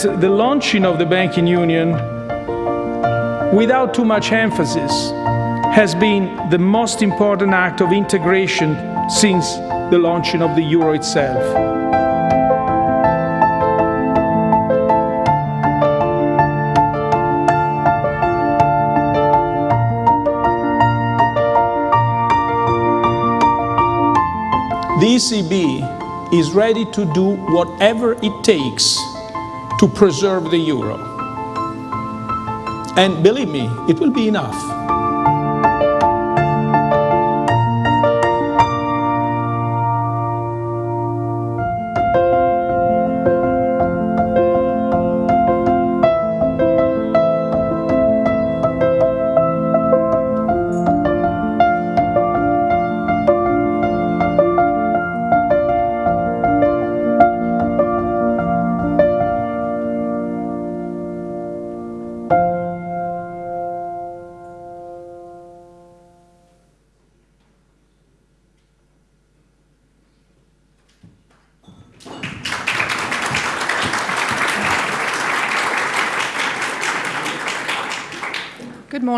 the launching of the banking union, without too much emphasis, has been the most important act of integration since the launching of the euro itself. The ECB is ready to do whatever it takes to preserve the euro. And believe me, it will be enough.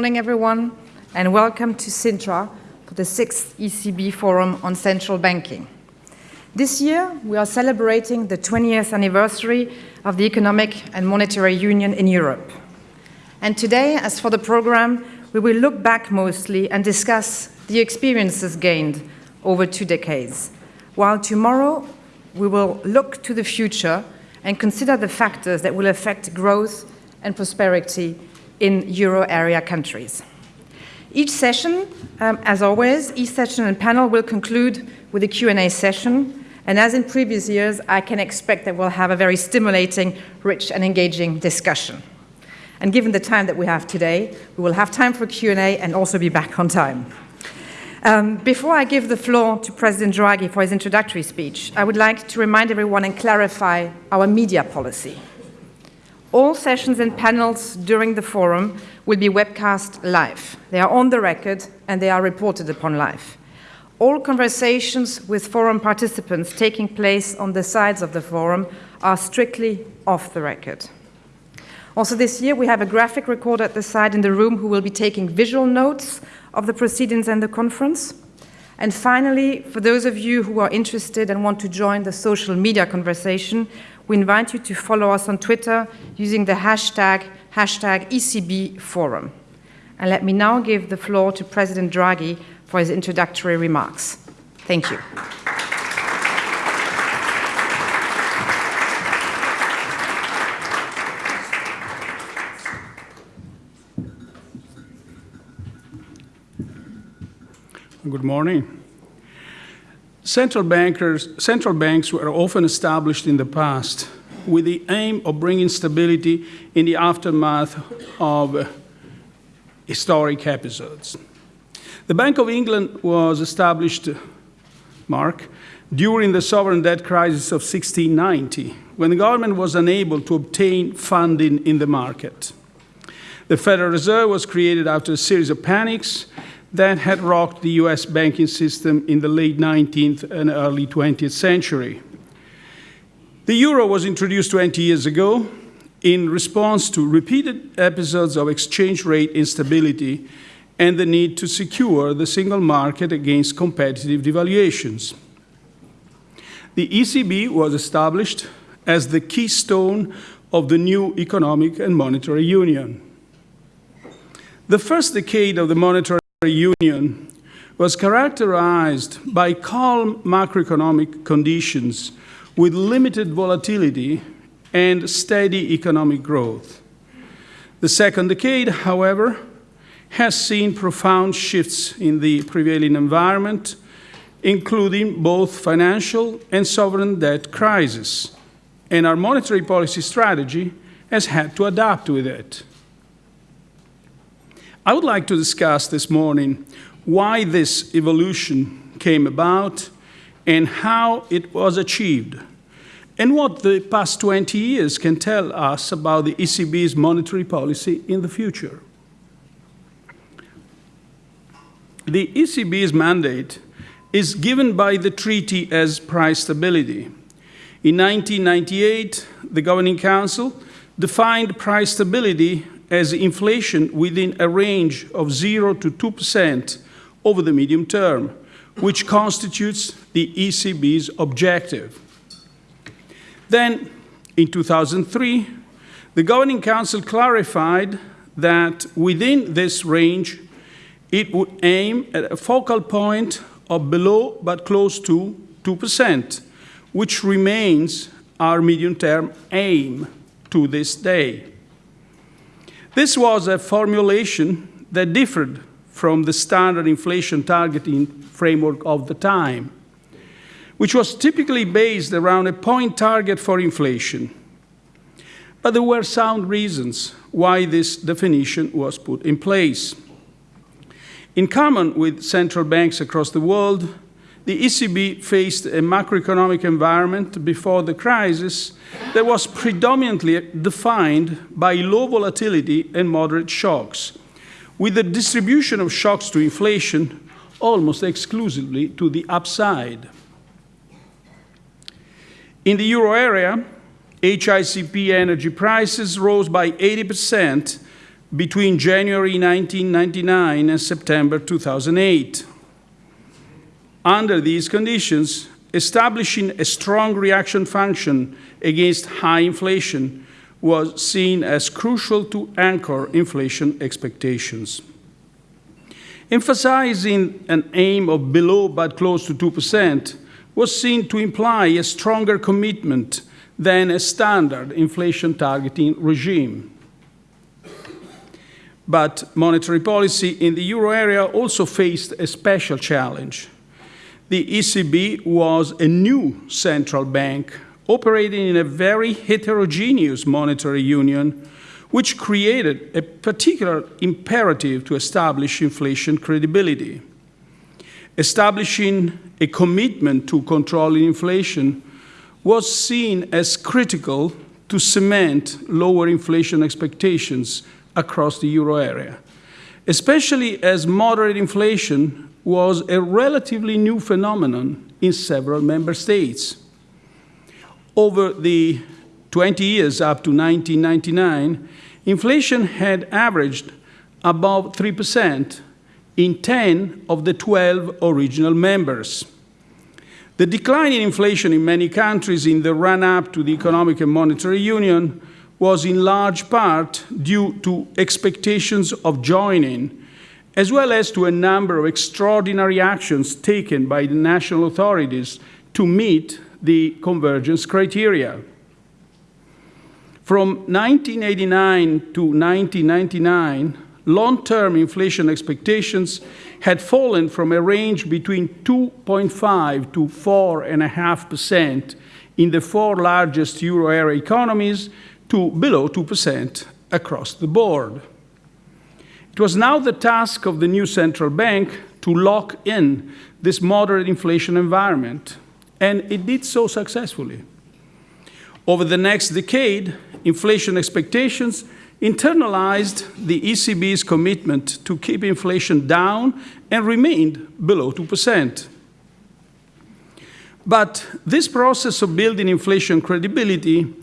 Morning, everyone, and welcome to Sintra for the sixth ECB Forum on Central Banking. This year, we are celebrating the 20th anniversary of the Economic and Monetary Union in Europe. And today, as for the program, we will look back mostly and discuss the experiences gained over two decades, while tomorrow we will look to the future and consider the factors that will affect growth and prosperity in euro area countries. Each session, um, as always, each session and panel will conclude with a Q&A session. And as in previous years, I can expect that we'll have a very stimulating, rich and engaging discussion. And given the time that we have today, we will have time for Q&A and also be back on time. Um, before I give the floor to President Draghi for his introductory speech, I would like to remind everyone and clarify our media policy. All sessions and panels during the forum will be webcast live. They are on the record and they are reported upon live. All conversations with forum participants taking place on the sides of the forum are strictly off the record. Also this year we have a graphic recorder at the side in the room who will be taking visual notes of the proceedings and the conference. And finally, for those of you who are interested and want to join the social media conversation, we invite you to follow us on Twitter using the hashtag, hashtag ECB Forum. And let me now give the floor to President Draghi for his introductory remarks. Thank you. Good morning. Central, bankers, central banks were often established in the past with the aim of bringing stability in the aftermath of historic episodes. The Bank of England was established, Mark, during the sovereign debt crisis of 1690, when the government was unable to obtain funding in the market. The Federal Reserve was created after a series of panics that had rocked the US banking system in the late 19th and early 20th century. The euro was introduced 20 years ago in response to repeated episodes of exchange rate instability and the need to secure the single market against competitive devaluations. The ECB was established as the keystone of the new economic and monetary union. The first decade of the monetary Union was characterized by calm macroeconomic conditions with limited volatility and steady economic growth. The second decade, however, has seen profound shifts in the prevailing environment, including both financial and sovereign debt crisis, and our monetary policy strategy has had to adapt with it. I would like to discuss this morning why this evolution came about and how it was achieved, and what the past 20 years can tell us about the ECB's monetary policy in the future. The ECB's mandate is given by the treaty as price stability. In 1998, the Governing Council defined price stability as inflation within a range of 0 to 2% over the medium term, which constitutes the ECB's objective. Then, in 2003, the Governing Council clarified that within this range, it would aim at a focal point of below but close to 2%, which remains our medium-term aim to this day. This was a formulation that differed from the standard inflation targeting framework of the time, which was typically based around a point target for inflation. But there were sound reasons why this definition was put in place. In common with central banks across the world, the ECB faced a macroeconomic environment before the crisis that was predominantly defined by low volatility and moderate shocks, with the distribution of shocks to inflation almost exclusively to the upside. In the euro area, HICP energy prices rose by 80% between January 1999 and September 2008. Under these conditions, establishing a strong reaction function against high inflation was seen as crucial to anchor inflation expectations. Emphasizing an aim of below but close to 2% was seen to imply a stronger commitment than a standard inflation targeting regime. But monetary policy in the euro area also faced a special challenge the ECB was a new central bank operating in a very heterogeneous monetary union, which created a particular imperative to establish inflation credibility. Establishing a commitment to controlling inflation was seen as critical to cement lower inflation expectations across the euro area, especially as moderate inflation was a relatively new phenomenon in several member states. Over the 20 years up to 1999, inflation had averaged above 3% in 10 of the 12 original members. The decline in inflation in many countries in the run up to the Economic and Monetary Union was in large part due to expectations of joining as well as to a number of extraordinary actions taken by the national authorities to meet the convergence criteria. From 1989 to 1999, long-term inflation expectations had fallen from a range between 2.5 to 4.5% in the four largest euro area economies to below 2% across the board. It was now the task of the new central bank to lock in this moderate inflation environment, and it did so successfully. Over the next decade, inflation expectations internalized the ECB's commitment to keep inflation down and remained below 2%. But this process of building inflation credibility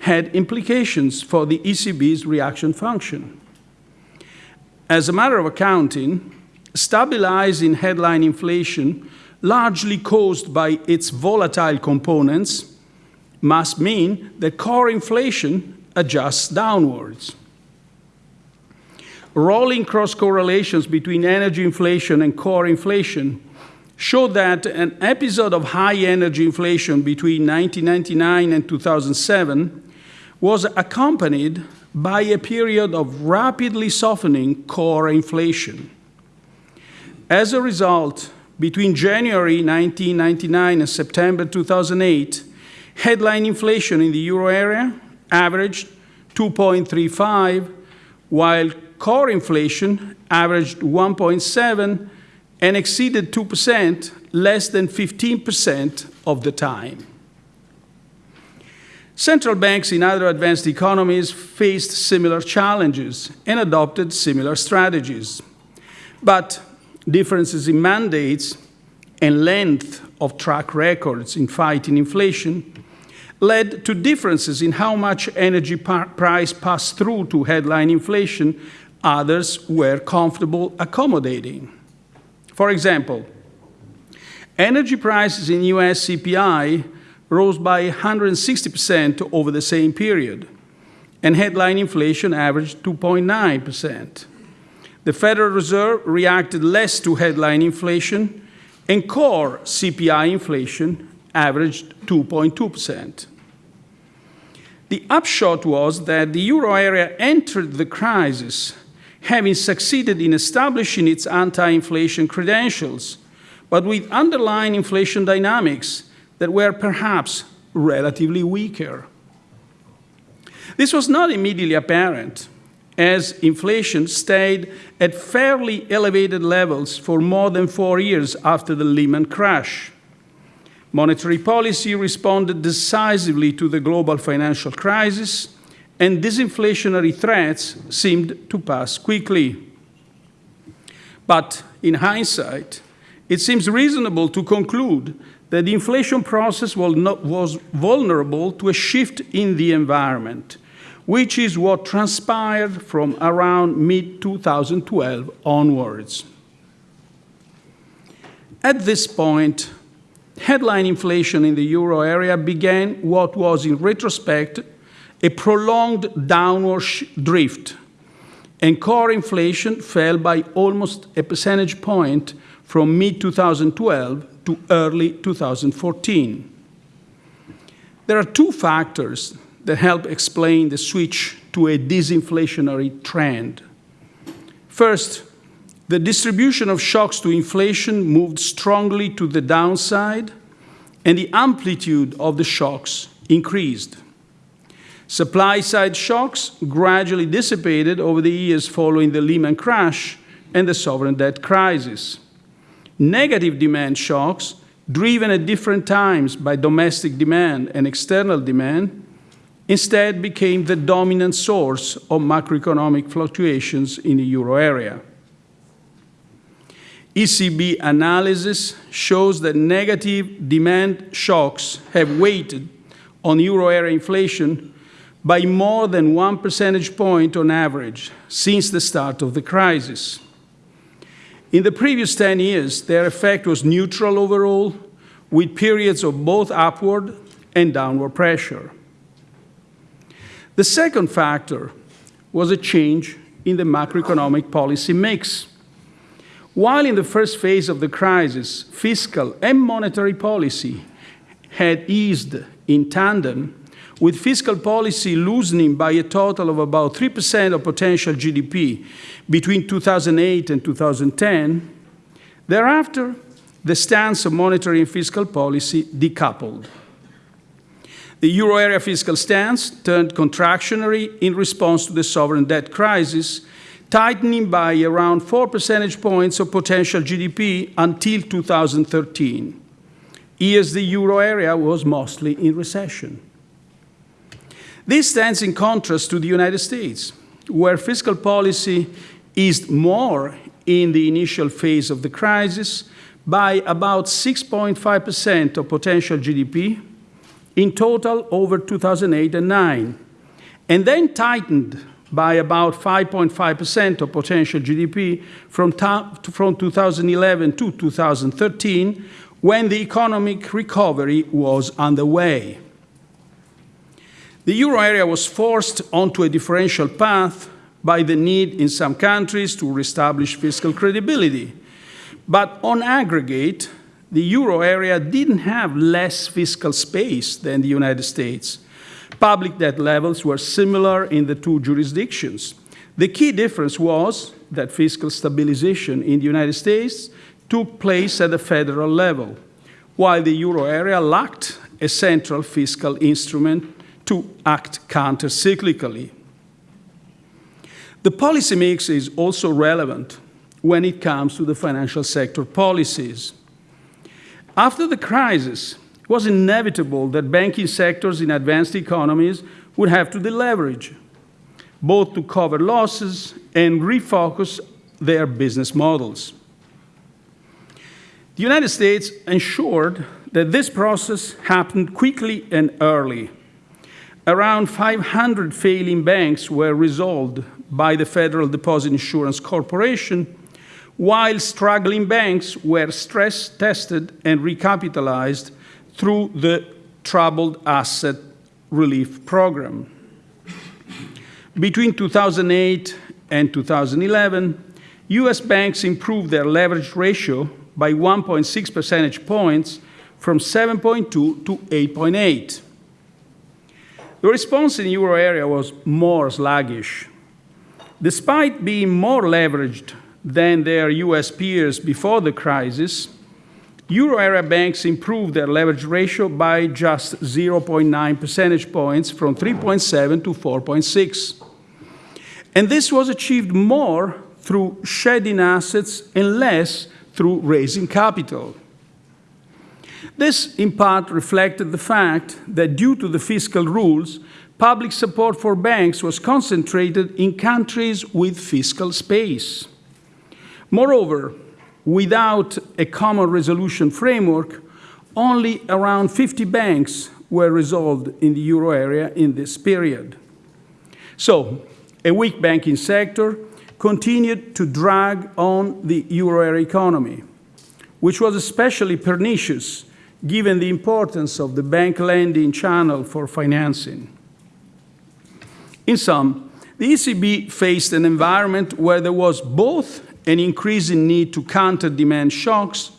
had implications for the ECB's reaction function. As a matter of accounting, stabilizing headline inflation, largely caused by its volatile components, must mean that core inflation adjusts downwards. Rolling cross correlations between energy inflation and core inflation show that an episode of high energy inflation between 1999 and 2007 was accompanied by a period of rapidly softening core inflation. As a result, between January 1999 and September 2008, headline inflation in the euro area averaged 2.35, while core inflation averaged 1.7 and exceeded 2% less than 15% of the time. Central banks in other advanced economies faced similar challenges and adopted similar strategies. But differences in mandates and length of track records in fighting inflation led to differences in how much energy price passed through to headline inflation others were comfortable accommodating. For example, energy prices in US CPI rose by 160% over the same period, and headline inflation averaged 2.9%. The Federal Reserve reacted less to headline inflation, and core CPI inflation averaged 2.2%. The upshot was that the euro area entered the crisis having succeeded in establishing its anti-inflation credentials, but with underlying inflation dynamics that were perhaps relatively weaker. This was not immediately apparent, as inflation stayed at fairly elevated levels for more than four years after the Lehman crash. Monetary policy responded decisively to the global financial crisis, and disinflationary threats seemed to pass quickly. But in hindsight, it seems reasonable to conclude that the inflation process was vulnerable to a shift in the environment, which is what transpired from around mid-2012 onwards. At this point, headline inflation in the euro area began what was, in retrospect, a prolonged downward drift, and core inflation fell by almost a percentage point from mid-2012 to early 2014. There are two factors that help explain the switch to a disinflationary trend. First, the distribution of shocks to inflation moved strongly to the downside, and the amplitude of the shocks increased. Supply-side shocks gradually dissipated over the years following the Lehman crash and the sovereign debt crisis. Negative demand shocks, driven at different times by domestic demand and external demand, instead became the dominant source of macroeconomic fluctuations in the euro area. ECB analysis shows that negative demand shocks have weighted on euro area inflation by more than one percentage point on average since the start of the crisis. In the previous 10 years, their effect was neutral overall, with periods of both upward and downward pressure. The second factor was a change in the macroeconomic policy mix. While in the first phase of the crisis, fiscal and monetary policy had eased in tandem, with fiscal policy loosening by a total of about 3% of potential GDP between 2008 and 2010, thereafter, the stance of monetary and fiscal policy decoupled. The euro area fiscal stance turned contractionary in response to the sovereign debt crisis, tightening by around 4 percentage points of potential GDP until 2013, years the euro area was mostly in recession. This stands in contrast to the United States, where fiscal policy eased more in the initial phase of the crisis by about 6.5% of potential GDP, in total over 2008 and 9, and then tightened by about 5.5% of potential GDP from, from 2011 to 2013, when the economic recovery was underway. The euro area was forced onto a differential path by the need in some countries to reestablish fiscal credibility. But on aggregate, the euro area didn't have less fiscal space than the United States. Public debt levels were similar in the two jurisdictions. The key difference was that fiscal stabilization in the United States took place at the federal level, while the euro area lacked a central fiscal instrument to act counter-cyclically. The policy mix is also relevant when it comes to the financial sector policies. After the crisis, it was inevitable that banking sectors in advanced economies would have to deleverage, both to cover losses and refocus their business models. The United States ensured that this process happened quickly and early. Around 500 failing banks were resolved by the Federal Deposit Insurance Corporation, while struggling banks were stress tested and recapitalized through the Troubled Asset Relief Program. Between 2008 and 2011, US banks improved their leverage ratio by 1.6 percentage points from 7.2 to 8.8. The response in the euro area was more sluggish. Despite being more leveraged than their US peers before the crisis, euro area banks improved their leverage ratio by just 0.9 percentage points from 3.7 to 4.6. And this was achieved more through shedding assets and less through raising capital. This, in part, reflected the fact that due to the fiscal rules, public support for banks was concentrated in countries with fiscal space. Moreover, without a common resolution framework, only around 50 banks were resolved in the euro area in this period. So, a weak banking sector continued to drag on the euro area economy, which was especially pernicious given the importance of the bank lending channel for financing. In sum, the ECB faced an environment where there was both an increasing need to counter demand shocks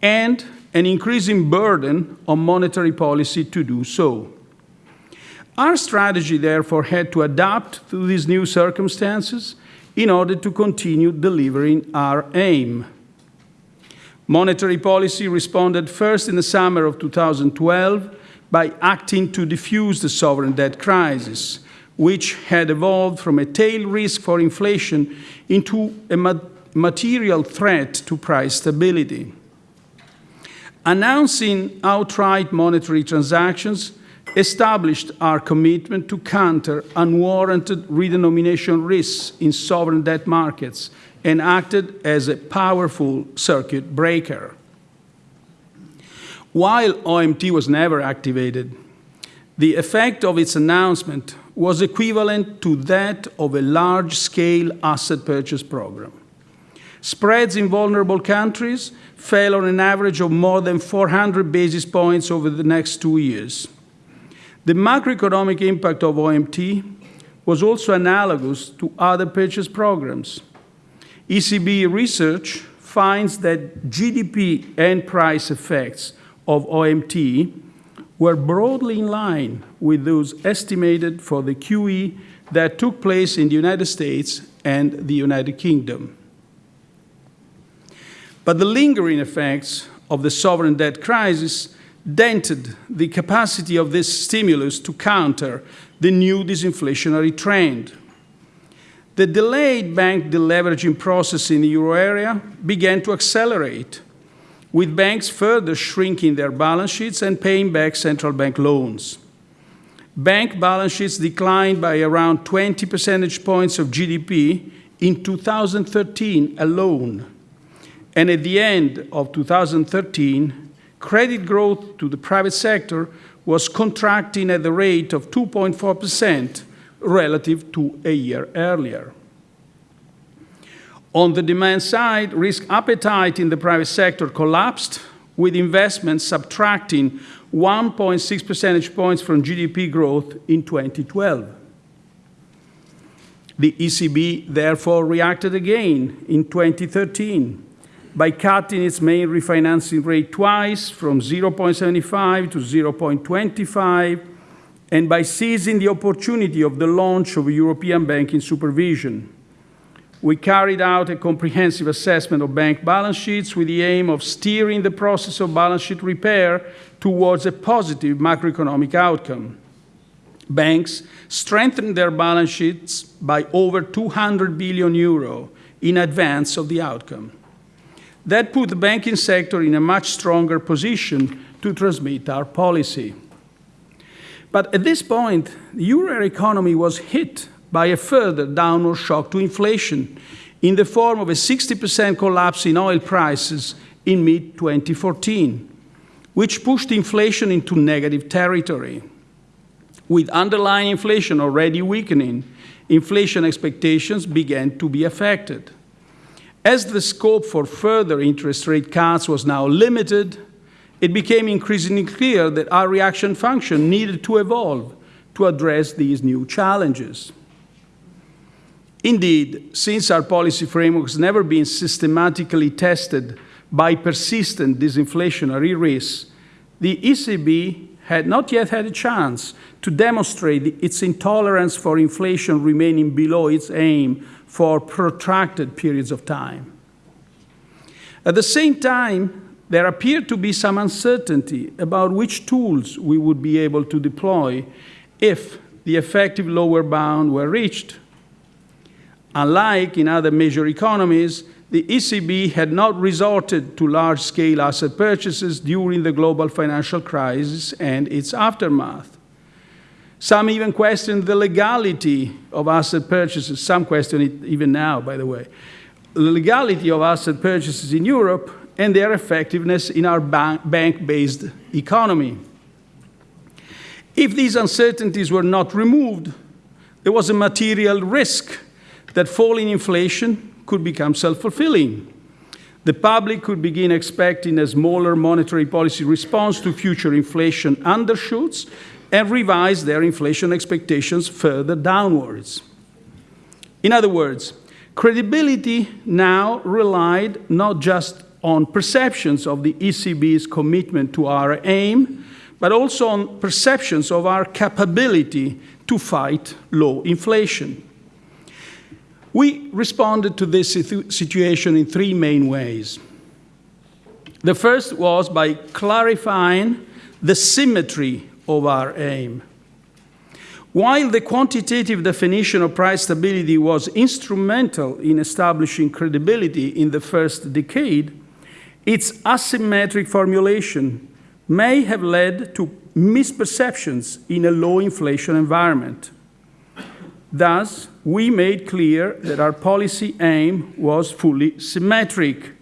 and an increasing burden on monetary policy to do so. Our strategy, therefore, had to adapt to these new circumstances in order to continue delivering our aim. Monetary policy responded first in the summer of 2012 by acting to defuse the sovereign debt crisis, which had evolved from a tail risk for inflation into a material threat to price stability. Announcing outright monetary transactions established our commitment to counter unwarranted redenomination risks in sovereign debt markets and acted as a powerful circuit breaker. While OMT was never activated, the effect of its announcement was equivalent to that of a large-scale asset purchase program. Spreads in vulnerable countries fell on an average of more than 400 basis points over the next two years. The macroeconomic impact of OMT was also analogous to other purchase programs. ECB research finds that GDP and price effects of OMT were broadly in line with those estimated for the QE that took place in the United States and the United Kingdom. But the lingering effects of the sovereign debt crisis dented the capacity of this stimulus to counter the new disinflationary trend. The delayed bank deleveraging process in the euro area began to accelerate, with banks further shrinking their balance sheets and paying back central bank loans. Bank balance sheets declined by around 20 percentage points of GDP in 2013 alone and at the end of 2013, credit growth to the private sector was contracting at the rate of 2.4% relative to a year earlier. On the demand side, risk appetite in the private sector collapsed, with investments subtracting 1.6 percentage points from GDP growth in 2012. The ECB therefore reacted again in 2013 by cutting its main refinancing rate twice from 0.75 to 0.25 and by seizing the opportunity of the launch of European banking supervision. We carried out a comprehensive assessment of bank balance sheets with the aim of steering the process of balance sheet repair towards a positive macroeconomic outcome. Banks strengthened their balance sheets by over 200 billion euro in advance of the outcome. That put the banking sector in a much stronger position to transmit our policy. But at this point, the euro economy was hit by a further downward shock to inflation in the form of a 60% collapse in oil prices in mid 2014, which pushed inflation into negative territory. With underlying inflation already weakening, inflation expectations began to be affected. As the scope for further interest rate cuts was now limited, it became increasingly clear that our reaction function needed to evolve to address these new challenges. Indeed, since our policy framework has never been systematically tested by persistent disinflationary risks, the ECB had not yet had a chance to demonstrate its intolerance for inflation remaining below its aim for protracted periods of time. At the same time, there appeared to be some uncertainty about which tools we would be able to deploy if the effective lower bound were reached. Unlike in other major economies, the ECB had not resorted to large-scale asset purchases during the global financial crisis and its aftermath. Some even questioned the legality of asset purchases. Some question it even now, by the way. The legality of asset purchases in Europe and their effectiveness in our bank-based economy. If these uncertainties were not removed, there was a material risk that falling inflation could become self-fulfilling. The public could begin expecting a smaller monetary policy response to future inflation undershoots and revise their inflation expectations further downwards. In other words, credibility now relied not just on perceptions of the ECB's commitment to our aim, but also on perceptions of our capability to fight low inflation. We responded to this situation in three main ways. The first was by clarifying the symmetry of our aim. While the quantitative definition of price stability was instrumental in establishing credibility in the first decade, its asymmetric formulation may have led to misperceptions in a low inflation environment. Thus, we made clear that our policy aim was fully symmetric.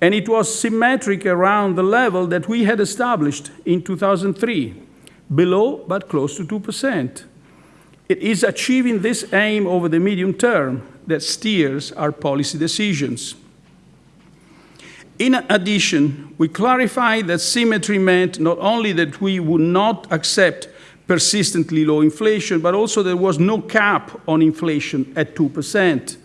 And it was symmetric around the level that we had established in 2003, below but close to 2%. It is achieving this aim over the medium term that steers our policy decisions. In addition, we clarified that symmetry meant not only that we would not accept persistently low inflation, but also there was no cap on inflation at 2%.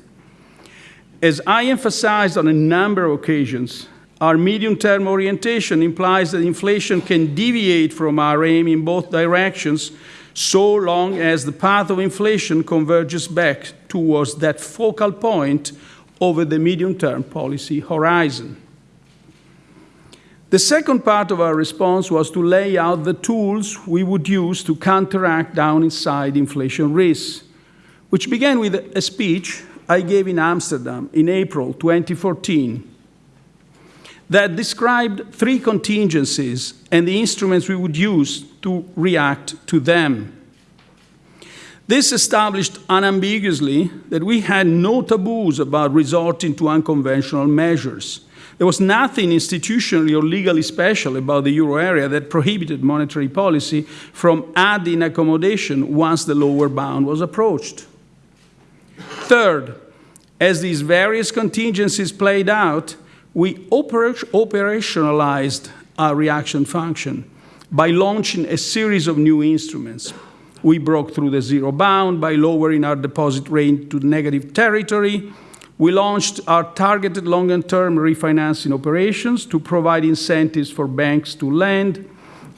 As I emphasized on a number of occasions, our medium-term orientation implies that inflation can deviate from our aim in both directions so long as the path of inflation converges back towards that focal point over the medium-term policy horizon. The second part of our response was to lay out the tools we would use to counteract downside inflation risks, which began with a speech I gave in Amsterdam in April 2014 that described three contingencies and the instruments we would use to react to them. This established unambiguously that we had no taboos about resorting to unconventional measures there was nothing institutionally or legally special about the euro area that prohibited monetary policy from adding accommodation once the lower bound was approached. Third, as these various contingencies played out, we oper operationalized our reaction function by launching a series of new instruments. We broke through the zero bound by lowering our deposit rate to negative territory we launched our targeted longer-term refinancing operations to provide incentives for banks to lend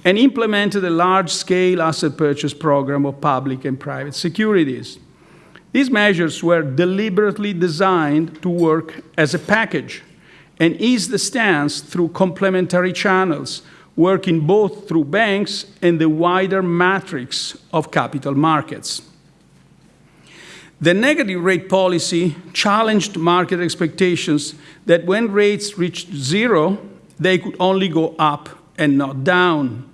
and implemented a large-scale asset purchase program of public and private securities. These measures were deliberately designed to work as a package and ease the stance through complementary channels, working both through banks and the wider matrix of capital markets. The negative rate policy challenged market expectations that when rates reached zero, they could only go up and not down,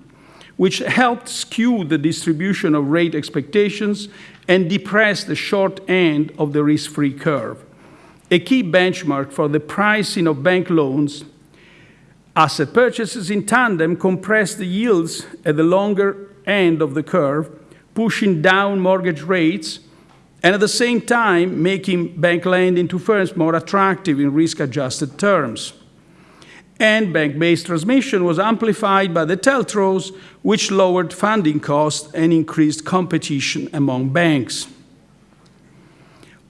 which helped skew the distribution of rate expectations and depress the short end of the risk-free curve, a key benchmark for the pricing of bank loans Asset purchases in tandem compressed the yields at the longer end of the curve, pushing down mortgage rates and at the same time making bank lending to firms more attractive in risk-adjusted terms. And bank-based transmission was amplified by the TLTROs, which lowered funding costs and increased competition among banks.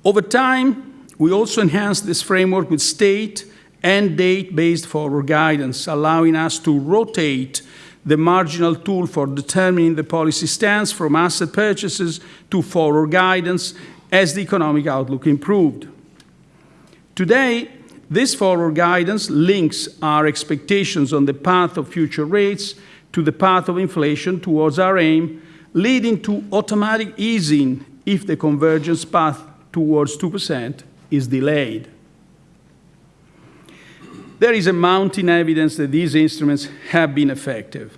Over time, we also enhanced this framework with state and date-based forward guidance, allowing us to rotate the marginal tool for determining the policy stance from asset purchases to forward guidance as the economic outlook improved. Today, this forward guidance links our expectations on the path of future rates to the path of inflation towards our aim, leading to automatic easing if the convergence path towards 2% is delayed. There is a mounting evidence that these instruments have been effective.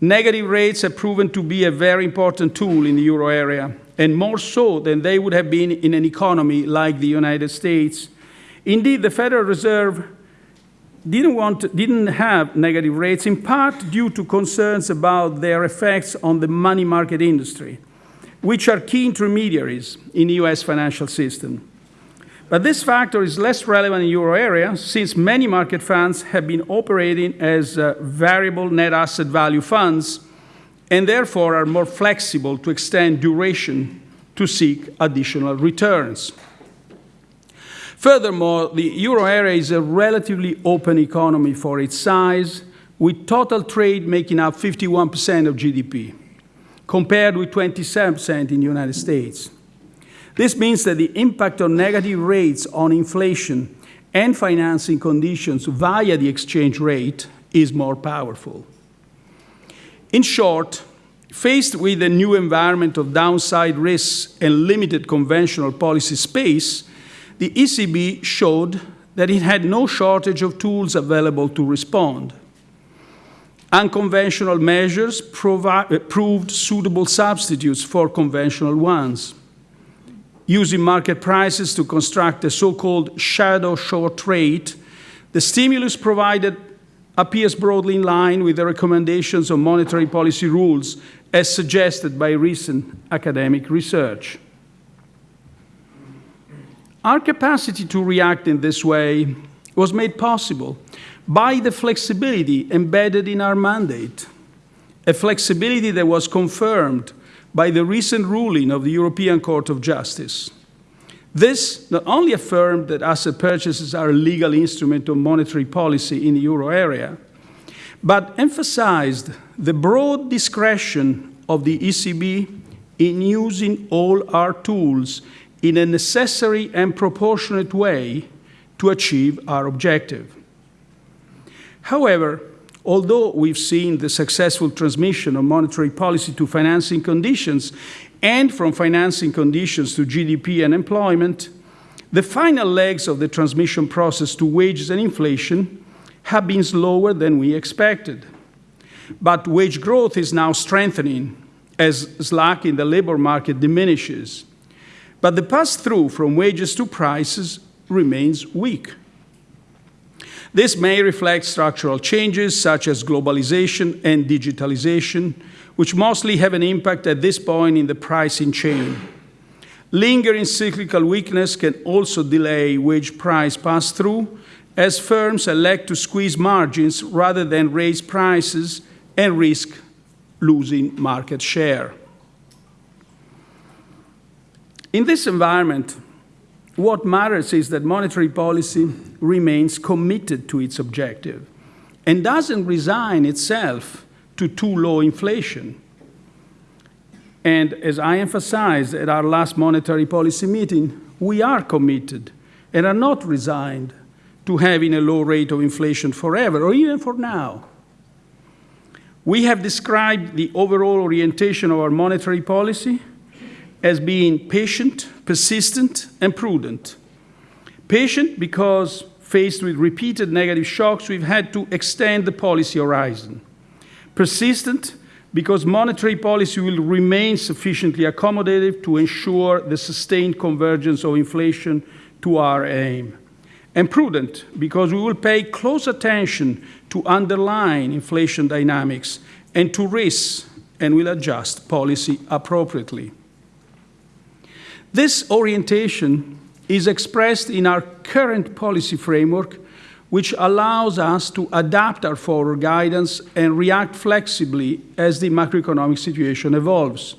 Negative rates have proven to be a very important tool in the euro area, and more so than they would have been in an economy like the United States. Indeed, the Federal Reserve didn't, want, didn't have negative rates, in part due to concerns about their effects on the money market industry, which are key intermediaries in the US financial system. But this factor is less relevant in the euro area since many market funds have been operating as uh, variable net asset value funds and therefore are more flexible to extend duration to seek additional returns. Furthermore, the euro area is a relatively open economy for its size, with total trade making up 51% of GDP, compared with 27% in the United States. This means that the impact of negative rates on inflation and financing conditions via the exchange rate is more powerful. In short, faced with a new environment of downside risks and limited conventional policy space, the ECB showed that it had no shortage of tools available to respond. Unconventional measures proved suitable substitutes for conventional ones using market prices to construct a so-called shadow short rate, the stimulus provided appears broadly in line with the recommendations of monetary policy rules as suggested by recent academic research. Our capacity to react in this way was made possible by the flexibility embedded in our mandate, a flexibility that was confirmed by the recent ruling of the European Court of Justice. This not only affirmed that asset purchases are a legal instrument of monetary policy in the euro area, but emphasized the broad discretion of the ECB in using all our tools in a necessary and proportionate way to achieve our objective. However, although we've seen the successful transmission of monetary policy to financing conditions and from financing conditions to GDP and employment, the final legs of the transmission process to wages and inflation have been slower than we expected. But wage growth is now strengthening as slack in the labor market diminishes. But the pass through from wages to prices remains weak. This may reflect structural changes such as globalization and digitalization, which mostly have an impact at this point in the pricing chain. Lingering cyclical weakness can also delay wage price pass through as firms elect to squeeze margins rather than raise prices and risk losing market share. In this environment, what matters is that monetary policy remains committed to its objective and doesn't resign itself to too low inflation. And as I emphasized at our last monetary policy meeting, we are committed and are not resigned to having a low rate of inflation forever or even for now. We have described the overall orientation of our monetary policy as being patient, persistent, and prudent. Patient because faced with repeated negative shocks, we've had to extend the policy horizon. Persistent because monetary policy will remain sufficiently accommodative to ensure the sustained convergence of inflation to our aim. and prudent because we will pay close attention to underlying inflation dynamics and to risks and will adjust policy appropriately. This orientation is expressed in our current policy framework, which allows us to adapt our forward guidance and react flexibly as the macroeconomic situation evolves.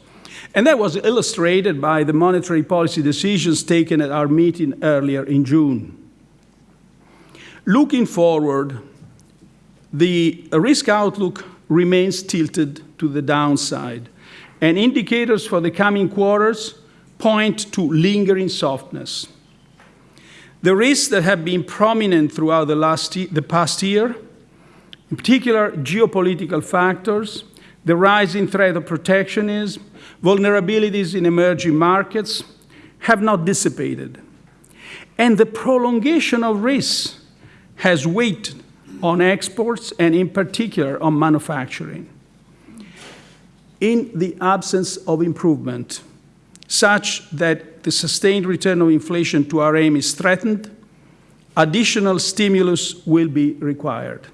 And that was illustrated by the monetary policy decisions taken at our meeting earlier in June. Looking forward, the risk outlook remains tilted to the downside, and indicators for the coming quarters point to lingering softness. The risks that have been prominent throughout the, last the past year, in particular geopolitical factors, the rising threat of protectionism, vulnerabilities in emerging markets, have not dissipated. And the prolongation of risks has weighed on exports and in particular on manufacturing. In the absence of improvement, such that the sustained return of inflation to our aim is threatened, additional stimulus will be required.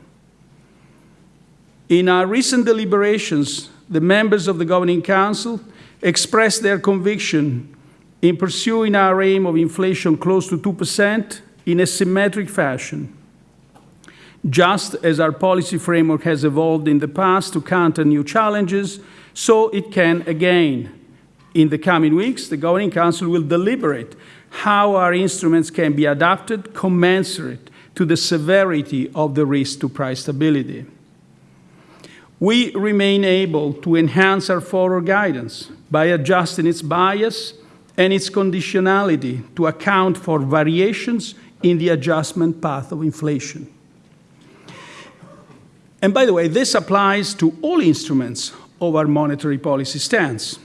In our recent deliberations, the members of the Governing Council expressed their conviction in pursuing our aim of inflation close to 2% in a symmetric fashion just as our policy framework has evolved in the past to counter new challenges, so it can again. In the coming weeks, the Governing Council will deliberate how our instruments can be adapted commensurate to the severity of the risk to price stability. We remain able to enhance our forward guidance by adjusting its bias and its conditionality to account for variations in the adjustment path of inflation. And by the way, this applies to all instruments of our monetary policy stance.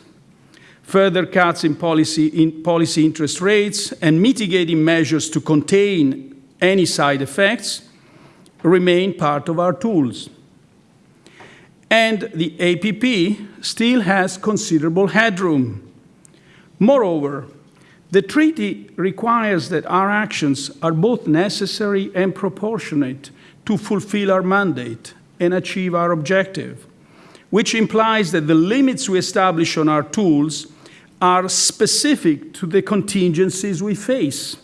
Further cuts in policy, in policy interest rates and mitigating measures to contain any side effects remain part of our tools. And the APP still has considerable headroom. Moreover, the treaty requires that our actions are both necessary and proportionate to fulfill our mandate and achieve our objective, which implies that the limits we establish on our tools are specific to the contingencies we face.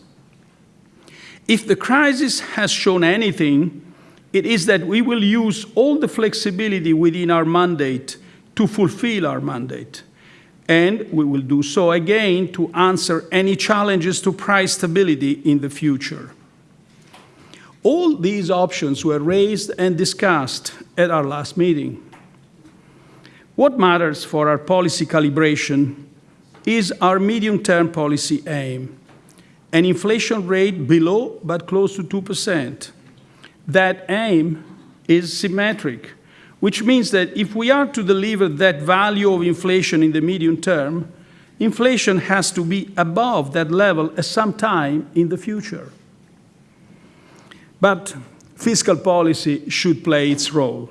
If the crisis has shown anything, it is that we will use all the flexibility within our mandate to fulfill our mandate. And we will do so again to answer any challenges to price stability in the future. All these options were raised and discussed at our last meeting. What matters for our policy calibration is our medium-term policy aim, an inflation rate below but close to 2%. That aim is symmetric, which means that if we are to deliver that value of inflation in the medium term, inflation has to be above that level at some time in the future. But fiscal policy should play its role.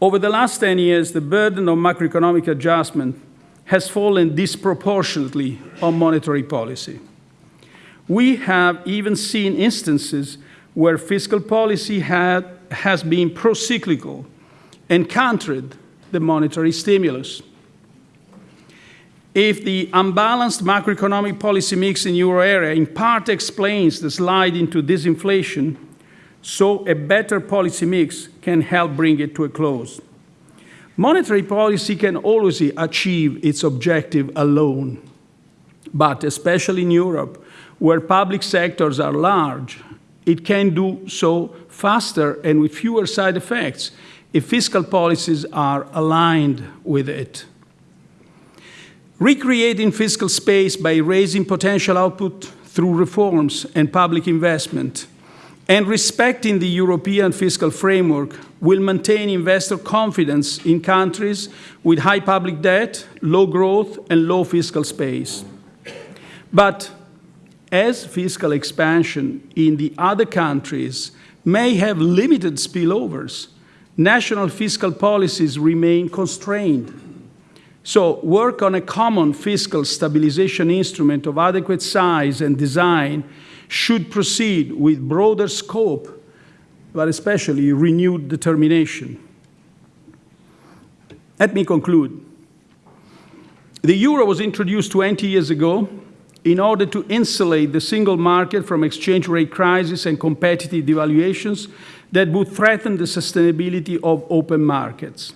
Over the last 10 years, the burden of macroeconomic adjustment has fallen disproportionately on monetary policy. We have even seen instances where fiscal policy had, has been pro-cyclical and countered the monetary stimulus. If the unbalanced macroeconomic policy mix in euro area in part explains the slide into disinflation, so a better policy mix can help bring it to a close. Monetary policy can always achieve its objective alone, but especially in Europe, where public sectors are large, it can do so faster and with fewer side effects if fiscal policies are aligned with it. Recreating fiscal space by raising potential output through reforms and public investment and respecting the European fiscal framework will maintain investor confidence in countries with high public debt, low growth, and low fiscal space. But as fiscal expansion in the other countries may have limited spillovers, national fiscal policies remain constrained So work on a common fiscal stabilization instrument of adequate size and design should proceed with broader scope, but especially renewed determination. Let me conclude. The euro was introduced 20 years ago in order to insulate the single market from exchange rate crisis and competitive devaluations that would threaten the sustainability of open markets.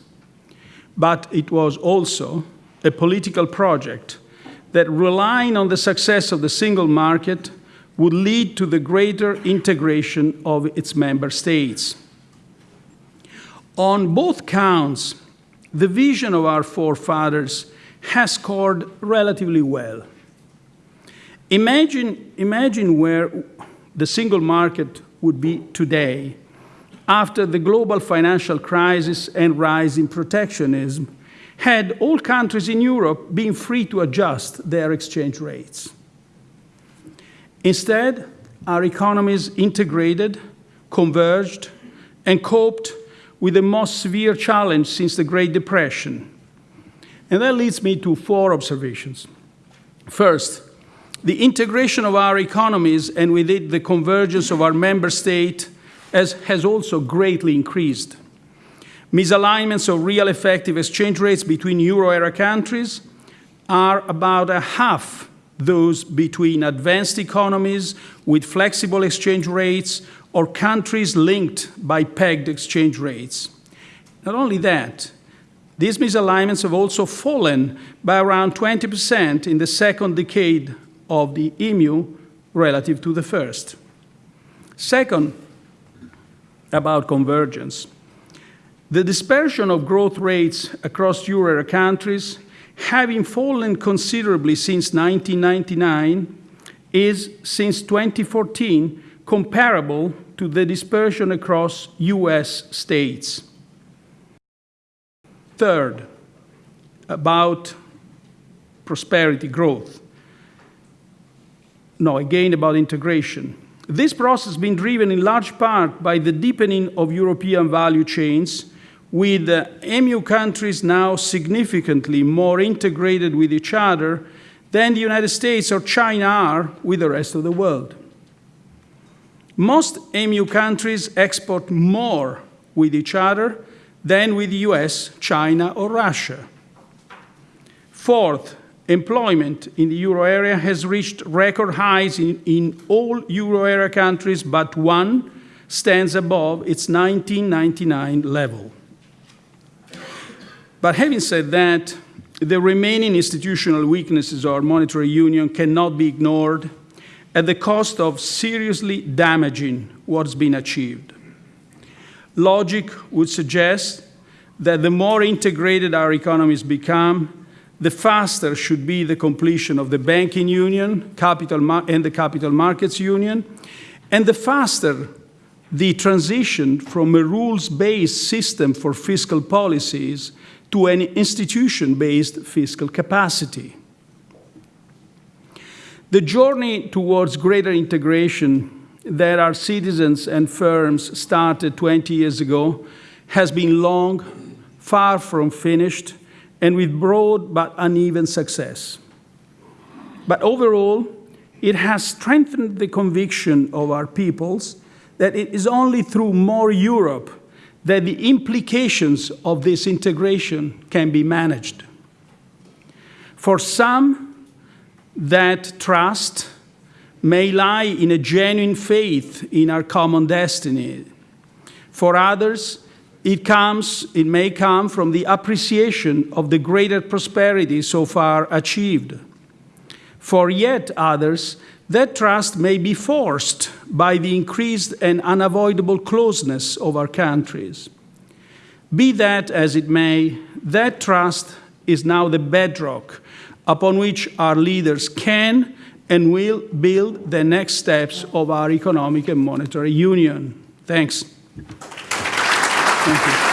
But it was also a political project that, relying on the success of the single market, would lead to the greater integration of its member states. On both counts, the vision of our forefathers has scored relatively well. Imagine, imagine where the single market would be today after the global financial crisis and rise in protectionism had all countries in Europe been free to adjust their exchange rates. Instead, our economies integrated, converged, and coped with the most severe challenge since the Great Depression. And that leads me to four observations. First, the integration of our economies and with it the convergence of our member state has, has also greatly increased. Misalignments of real effective exchange rates between euro area countries are about a half those between advanced economies with flexible exchange rates or countries linked by pegged exchange rates. Not only that, these misalignments have also fallen by around 20% in the second decade of the EMU relative to the first. Second, about convergence. The dispersion of growth rates across euro area countries, having fallen considerably since 1999, is since 2014 comparable to the dispersion across US states. Third, about prosperity growth no, again about integration. This process has been driven in large part by the deepening of European value chains, with EMU countries now significantly more integrated with each other than the United States or China are with the rest of the world. Most EMU countries export more with each other than with the US, China, or Russia. Fourth, employment in the euro area has reached record highs in, in all euro area countries, but one stands above its 1999 level. But having said that, the remaining institutional weaknesses of our monetary union cannot be ignored at the cost of seriously damaging what's been achieved. Logic would suggest that the more integrated our economies become, the faster should be the completion of the banking union capital and the capital markets union, and the faster the transition from a rules-based system for fiscal policies to an institution-based fiscal capacity. The journey towards greater integration that our citizens and firms started 20 years ago has been long, far from finished, and with broad but uneven success. But overall, it has strengthened the conviction of our peoples that it is only through more Europe that the implications of this integration can be managed. For some, that trust may lie in a genuine faith in our common destiny. For others, it comes, it may come from the appreciation of the greater prosperity so far achieved. For yet others, that trust may be forced by the increased and unavoidable closeness of our countries. Be that as it may, that trust is now the bedrock upon which our leaders can and will build the next steps of our economic and monetary union. Thanks. Thank you.